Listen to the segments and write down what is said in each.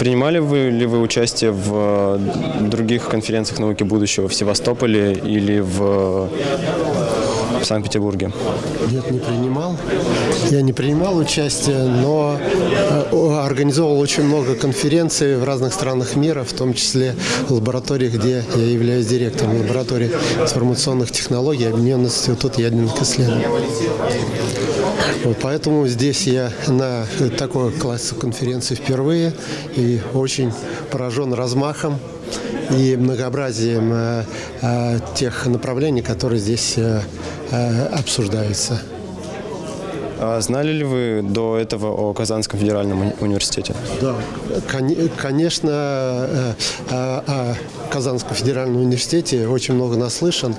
Принимали вы ли вы участие в э, других конференциях науки будущего в Севастополе или в в Санкт-Петербурге? Нет, не принимал. Я не принимал участие, но э, организовал очень много конференций в разных странах мира, в том числе в лаборатории, где я являюсь директором лаборатории информационных технологий Объединенного института ядерных исследований. Вот, поэтому здесь я на такой классе конференции впервые и очень поражен размахом и многообразием э, э, тех направлений, которые здесь э, обсуждаются. А знали ли вы до этого о Казанском федеральном уни- университете? Да, кон- конечно, э, э, о Казанском федеральном университете очень много наслышан.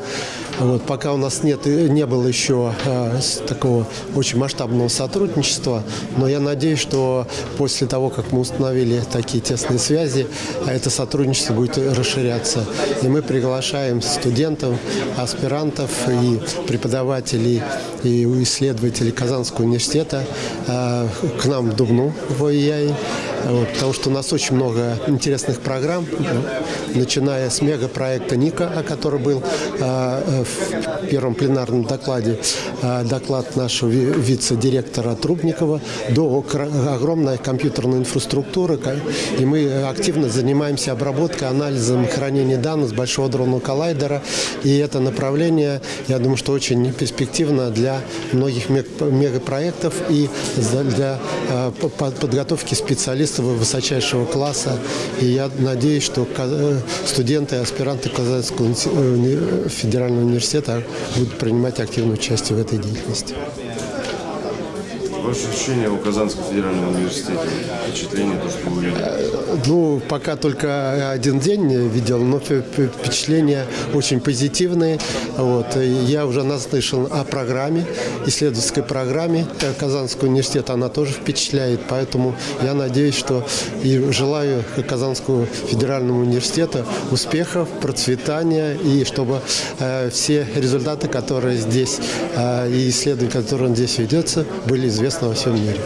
Вот, пока у нас нет, и не было еще э, такого очень масштабного сотрудничества, но я надеюсь, что после того, как мы установили такие тесные связи, а это сотрудничество будет расширяться. И мы приглашаем студентов, аспирантов и преподавателей и исследователей Казанского университета э, к нам в Дубну в ОИАИ, вот, потому что у нас очень много интересных программ, начиная с мегапроекта НИКа, о котором был э, в первом пленарном докладе э, доклад нашего ви- вице-директора Трубникова, до огромной компьютерной инфраструктуры, и мы активно занимаемся обработкой, анализом, хранением данных с большого дронного коллайдера, и это направление, я думаю, что очень перспективно для многих мег- мегапроектов и для по- подготовки специалистов высочайшего класса. И я надеюсь, что э, студенты и аспиранты Казанского э, федерального университета будут принимать активное участие в этой деятельности. Ваши ощущения о Казанском федеральном университете? Впечатление, то, что вы увидели? Ну, пока только один день видел, но впе- впе- впечатления очень позитивные. Вот. И Я уже наслышан о программе, исследовательской программе Ка- Казанского университета. Она тоже впечатляет, поэтому я надеюсь, что и желаю Казанскому федеральному университету успехов, процветания и чтобы э, все результаты, которые здесь э, и исследования, которые здесь ведется, были известны во всем мире.